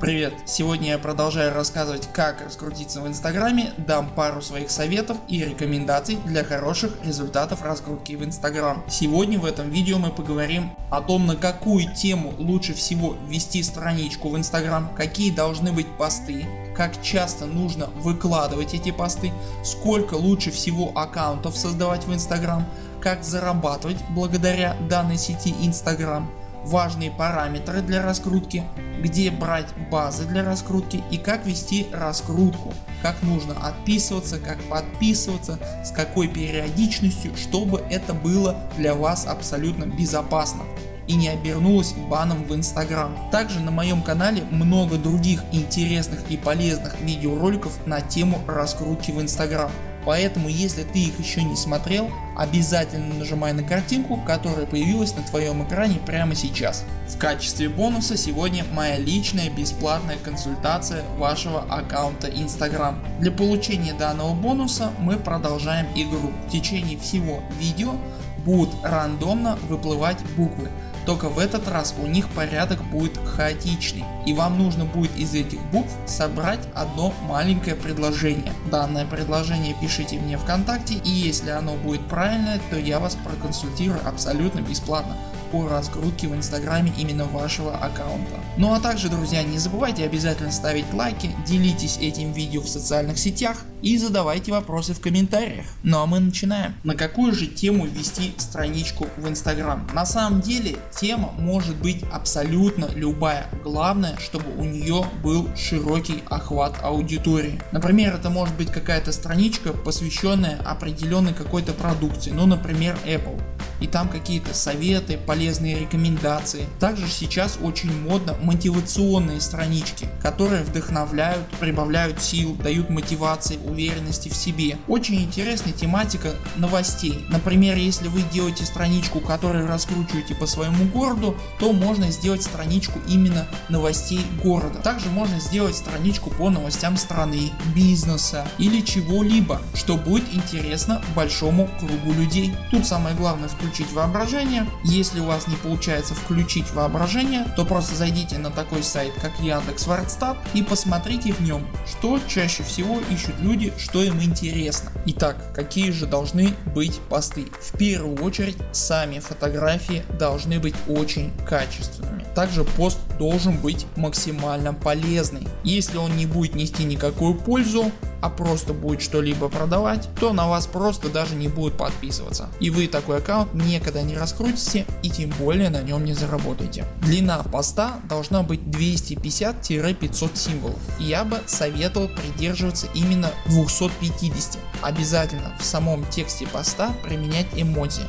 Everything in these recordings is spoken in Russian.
Привет! Сегодня я продолжаю рассказывать как раскрутиться в инстаграме, дам пару своих советов и рекомендаций для хороших результатов раскрутки в инстаграм. Сегодня в этом видео мы поговорим о том на какую тему лучше всего вести страничку в инстаграм, какие должны быть посты, как часто нужно выкладывать эти посты, сколько лучше всего аккаунтов создавать в инстаграм, как зарабатывать благодаря данной сети инстаграм важные параметры для раскрутки, где брать базы для раскрутки и как вести раскрутку, как нужно отписываться, как подписываться, с какой периодичностью, чтобы это было для вас абсолютно безопасно и не обернулось баном в инстаграм. Также на моем канале много других интересных и полезных видеороликов на тему раскрутки в инстаграм. Поэтому если ты их еще не смотрел, обязательно нажимай на картинку, которая появилась на твоем экране прямо сейчас. В качестве бонуса сегодня моя личная бесплатная консультация вашего аккаунта Instagram. Для получения данного бонуса мы продолжаем игру. В течение всего видео будут рандомно выплывать буквы только в этот раз у них порядок будет хаотичный и вам нужно будет из этих букв собрать одно маленькое предложение. Данное предложение пишите мне вконтакте и если оно будет правильное, то я вас проконсультирую абсолютно бесплатно по раскрутке в инстаграме именно вашего аккаунта. Ну а также друзья не забывайте обязательно ставить лайки, делитесь этим видео в социальных сетях и задавайте вопросы в комментариях. Ну а мы начинаем. На какую же тему вести страничку в инстаграм? На самом деле тема может быть абсолютно любая. Главное чтобы у нее был широкий охват аудитории. Например это может быть какая-то страничка посвященная определенной какой-то продукции, ну например Apple и там какие-то советы, полезные рекомендации. Также сейчас очень модно мотивационные странички, которые вдохновляют, прибавляют сил, дают мотивации, уверенности в себе. Очень интересная тематика новостей. Например если вы делаете страничку которую раскручиваете по своему городу, то можно сделать страничку именно новостей города. Также можно сделать страничку по новостям страны, бизнеса или чего-либо, что будет интересно большому кругу людей. Тут самое главное включить воображение. Если у вас не получается включить воображение, то просто зайдите на такой сайт как Яндекс.Вордстат и посмотрите в нем, что чаще всего ищут люди, что им интересно. Итак, какие же должны быть посты? В первую очередь сами фотографии должны быть очень качественными. Также пост должен быть максимально полезный. Если он не будет нести никакую пользу, а просто будет что-либо продавать, то на вас просто даже не будут подписываться. И вы такой аккаунт никогда не раскрутите и тем более на нем не заработаете. Длина поста должна быть 250-500 символов. Я бы советовал придерживаться именно 250. Обязательно в самом тексте поста применять эмодзи.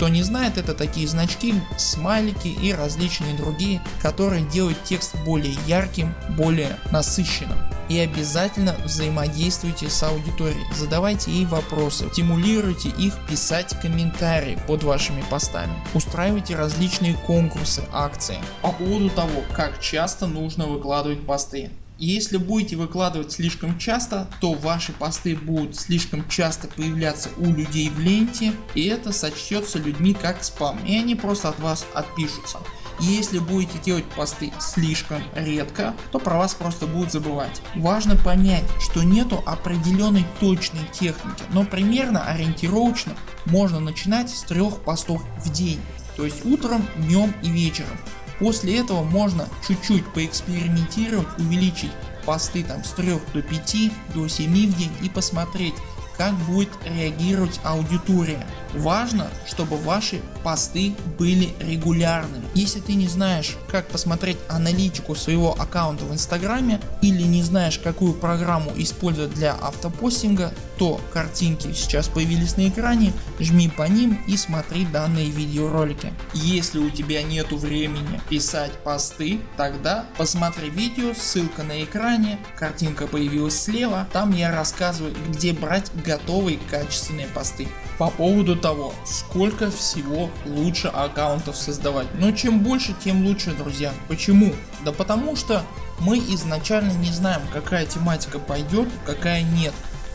Кто не знает это такие значки, смайлики и различные другие, которые делают текст более ярким, более насыщенным и обязательно взаимодействуйте с аудиторией, задавайте ей вопросы, стимулируйте их писать комментарии под вашими постами, устраивайте различные конкурсы, акции. По поводу того как часто нужно выкладывать посты. Если будете выкладывать слишком часто, то ваши посты будут слишком часто появляться у людей в ленте и это сочтется людьми как спам и они просто от вас отпишутся. Если будете делать посты слишком редко, то про вас просто будут забывать. Важно понять, что нету определенной точной техники, но примерно ориентировочно можно начинать с трех постов в день. То есть утром, днем и вечером. После этого можно чуть-чуть поэкспериментировать, увеличить посты там с 3 до 5, до 7 в день и посмотреть как будет реагировать аудитория. Важно, чтобы ваши посты были регулярными. Если ты не знаешь как посмотреть аналитику своего аккаунта в инстаграме или не знаешь какую программу использовать для автопостинга, то картинки сейчас появились на экране, жми по ним и смотри данные видеоролики. Если у тебя нету времени писать посты, тогда посмотри видео, ссылка на экране, картинка появилась слева, там я рассказываю где брать готовые качественные посты. По поводу того сколько всего лучше аккаунтов создавать. Но чем больше тем лучше друзья. Почему? Да потому что мы изначально не знаем какая тематика пойдет, какая нет.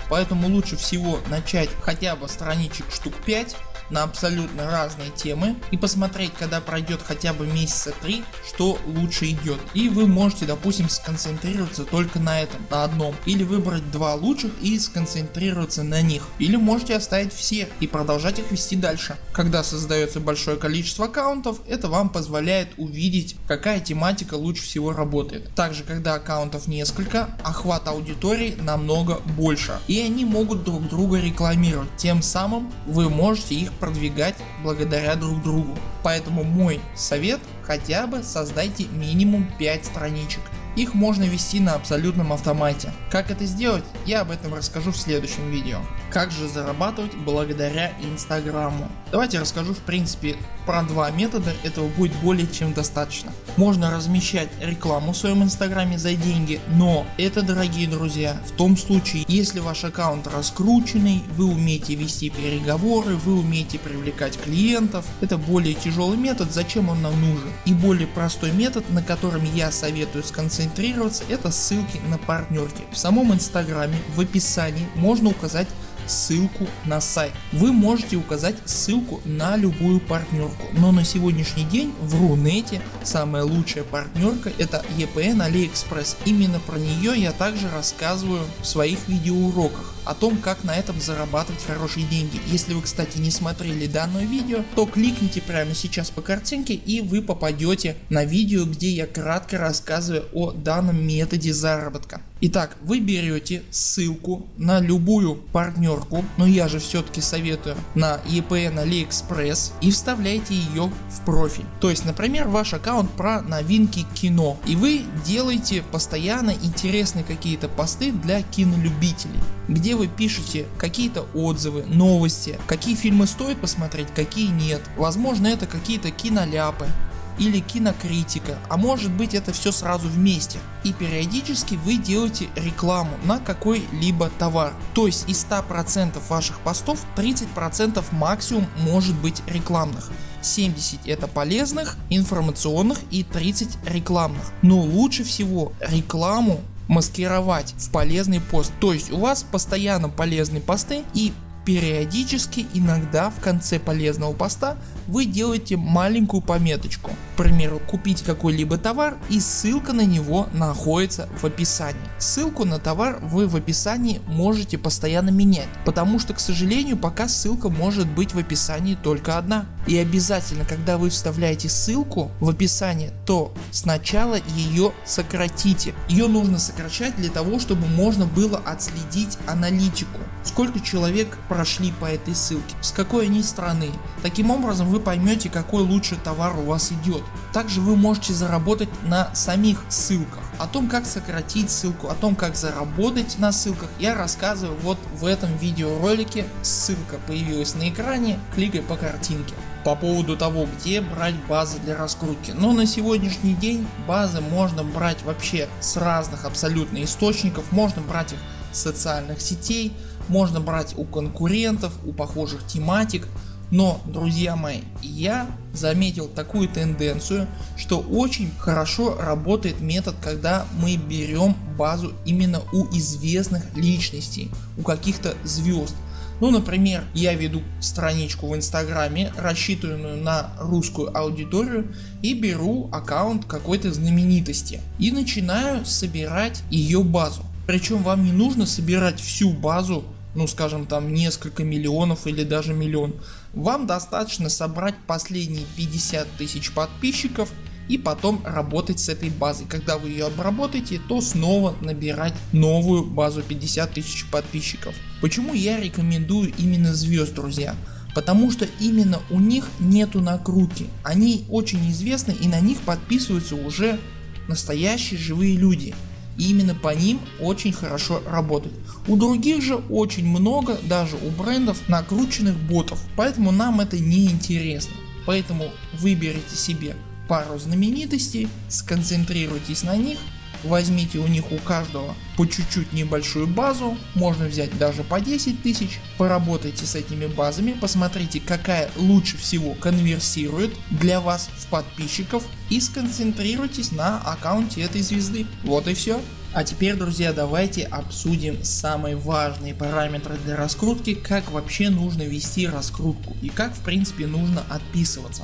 Поэтому лучше всего начать хотя бы страничек штук 5 на абсолютно разные темы и посмотреть когда пройдет хотя бы месяца 3 что лучше идет. И вы можете допустим сконцентрироваться только на этом, на одном или выбрать два лучших и сконцентрироваться на них. Или можете оставить все и продолжать их вести дальше. Когда создается большое количество аккаунтов это вам позволяет увидеть какая тематика лучше всего работает. Также когда аккаунтов несколько охват аудитории намного больше и они могут друг друга рекламировать. Тем самым вы можете их продвигать благодаря друг другу. Поэтому мой совет хотя бы создайте минимум 5 страничек их можно вести на абсолютном автомате. Как это сделать я об этом расскажу в следующем видео. Как же зарабатывать благодаря инстаграму. Давайте расскажу в принципе про два метода, этого будет более чем достаточно. Можно размещать рекламу в своем инстаграме за деньги, но это дорогие друзья в том случае если ваш аккаунт раскрученный, вы умеете вести переговоры, вы умеете привлекать клиентов. Это более тяжелый метод, зачем он нам нужен? И более простой метод на котором я советую сконцентрироваться это ссылки на партнерки. В самом инстаграме в описании можно указать ссылку на сайт. Вы можете указать ссылку на любую партнерку, но на сегодняшний день в Рунете самая лучшая партнерка это EPN AliExpress. Именно про нее я также рассказываю в своих видеоуроках о том как на этом зарабатывать хорошие деньги. Если вы кстати не смотрели данное видео, то кликните прямо сейчас по картинке и вы попадете на видео где я кратко рассказываю о данном методе заработка. Итак вы берете ссылку на любую партнерку, но я же все-таки советую на EPN AliExpress и вставляете ее в профиль. То есть например ваш аккаунт про новинки кино и вы делаете постоянно интересные какие-то посты для кинолюбителей где вы пишете какие-то отзывы, новости, какие фильмы стоит посмотреть, какие нет. Возможно это какие-то киноляпы или кинокритика, а может быть это все сразу вместе. И периодически вы делаете рекламу на какой-либо товар. То есть из 100% ваших постов 30% максимум может быть рекламных. 70 это полезных, информационных и 30 рекламных. Но лучше всего рекламу маскировать в полезный пост. То есть у вас постоянно полезные посты и периодически иногда в конце полезного поста вы делаете маленькую пометочку. К примеру купить какой-либо товар и ссылка на него находится в описании. Ссылку на товар вы в описании можете постоянно менять, потому что к сожалению пока ссылка может быть в описании только одна. И обязательно когда вы вставляете ссылку в описание то сначала ее сократите. Ее нужно сокращать для того чтобы можно было отследить аналитику. Сколько человек прошли по этой ссылке, с какой они страны. Таким образом вы поймете какой лучший товар у вас идет. Также вы можете заработать на самих ссылках. О том как сократить ссылку, о том как заработать на ссылках я рассказываю вот в этом видеоролике. Ссылка появилась на экране, кликай по картинке. По поводу того где брать базы для раскрутки. Но на сегодняшний день базы можно брать вообще с разных абсолютно источников. Можно брать их с социальных сетей, можно брать у конкурентов, у похожих тематик. Но друзья мои я заметил такую тенденцию что очень хорошо работает метод когда мы берем базу именно у известных личностей, у каких-то звезд. Ну например я веду страничку в инстаграме рассчитанную на русскую аудиторию и беру аккаунт какой-то знаменитости и начинаю собирать ее базу. Причем вам не нужно собирать всю базу ну скажем там несколько миллионов или даже миллион. Вам достаточно собрать последние 50 тысяч подписчиков и потом работать с этой базой. Когда вы ее обработаете, то снова набирать новую базу 50 тысяч подписчиков. Почему я рекомендую именно звезд друзья? Потому что именно у них нету накрутки. Они очень известны и на них подписываются уже настоящие живые люди и именно по ним очень хорошо работает. У других же очень много даже у брендов накрученных ботов, поэтому нам это не интересно. Поэтому выберите себе пару знаменитостей, сконцентрируйтесь на них возьмите у них у каждого по чуть-чуть небольшую базу, можно взять даже по 10 тысяч, поработайте с этими базами, посмотрите какая лучше всего конверсирует для вас в подписчиков и сконцентрируйтесь на аккаунте этой звезды. Вот и все. А теперь друзья давайте обсудим самые важные параметры для раскрутки, как вообще нужно вести раскрутку и как в принципе нужно отписываться.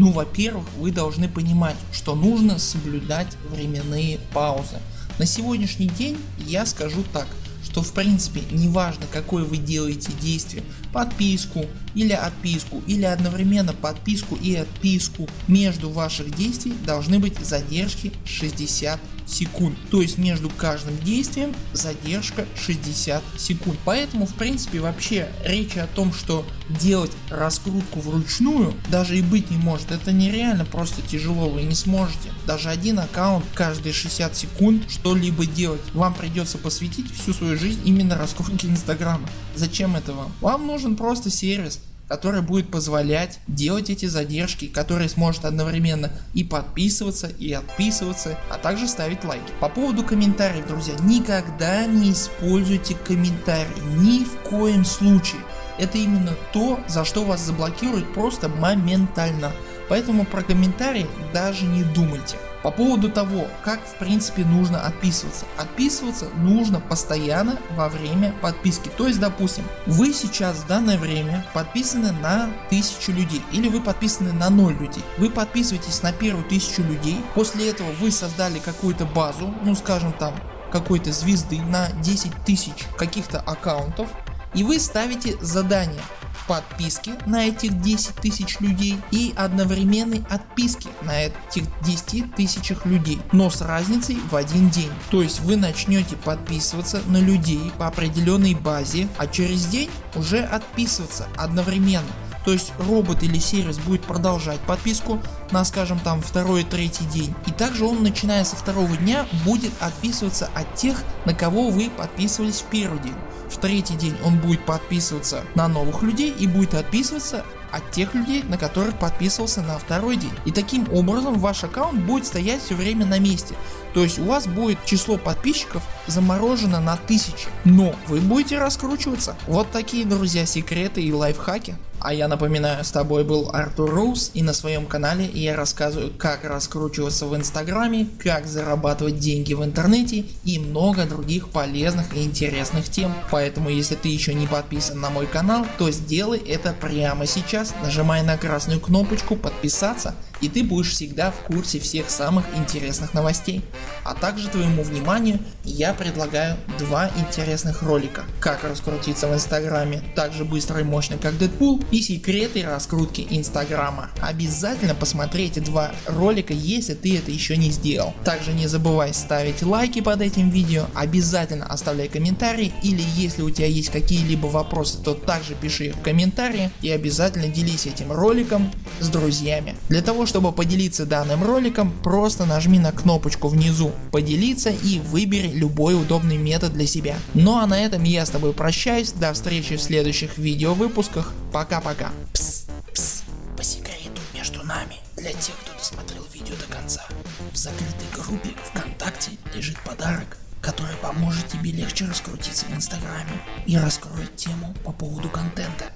Ну во-первых вы должны понимать что нужно соблюдать временные паузы. На сегодняшний день я скажу так что в принципе неважно какое вы делаете действие, подписку или отписку или одновременно подписку и отписку, между ваших действий должны быть задержки 60 секунд. То есть между каждым действием задержка 60 секунд. Поэтому в принципе вообще речи о том что делать раскрутку вручную даже и быть не может. Это нереально просто тяжело вы не сможете. Даже один аккаунт каждые 60 секунд что-либо делать. Вам придется посвятить всю свою жизнь именно раскрутке инстаграма. Зачем это вам? Вам нужен просто сервис который будет позволять делать эти задержки, который сможет одновременно и подписываться и отписываться, а также ставить лайки. По поводу комментариев друзья, никогда не используйте комментарии, ни в коем случае. Это именно то за что вас заблокируют просто моментально. Поэтому про комментарии даже не думайте. По поводу того как в принципе нужно отписываться. Отписываться нужно постоянно во время подписки. То есть допустим вы сейчас в данное время подписаны на 1000 людей или вы подписаны на 0 людей. Вы подписываетесь на первую 1000 людей. После этого вы создали какую-то базу ну скажем там какой-то звезды на 10 тысяч каких-то аккаунтов и вы ставите задание подписки на этих 10 тысяч людей и одновременной отписки на этих 10 тысячах людей, но с разницей в один день. То есть вы начнете подписываться на людей по определенной базе, а через день уже отписываться одновременно. То есть робот или сервис будет продолжать подписку на скажем там второй третий день и также он начиная со второго дня будет отписываться от тех на кого вы подписывались в первый день в третий день он будет подписываться на новых людей и будет отписываться от тех людей на которых подписывался на второй день. И таким образом ваш аккаунт будет стоять все время на месте. То есть у вас будет число подписчиков заморожено на тысячи. Но вы будете раскручиваться. Вот такие друзья секреты и лайфхаки. А я напоминаю с тобой был Артур Роуз и на своем канале я рассказываю как раскручиваться в инстаграме, как зарабатывать деньги в интернете и много других полезных и интересных тем. Поэтому если ты еще не подписан на мой канал, то сделай это прямо сейчас, нажимай на красную кнопочку подписаться и ты будешь всегда в курсе всех самых интересных новостей. А также твоему вниманию я предлагаю два интересных ролика. Как раскрутиться в инстаграме так же быстро и мощно как Дэдпул и секреты раскрутки инстаграма. Обязательно посмотри эти два ролика если ты это еще не сделал. Также не забывай ставить лайки под этим видео, обязательно оставляй комментарии или если у тебя есть какие-либо вопросы то также пиши их в комментарии и обязательно делись этим роликом с друзьями. Для того чтобы поделиться данным роликом просто нажми на кнопочку внизу поделиться и выбери любой удобный метод для себя. Ну а на этом я с тобой прощаюсь, до встречи в следующих видео выпусках, пока-пока. Пс, пс, по секрету между нами, для тех кто досмотрел видео до конца, в закрытой группе ВКонтакте лежит подарок который поможет тебе легче раскрутиться в инстаграме и раскроет тему по поводу контента.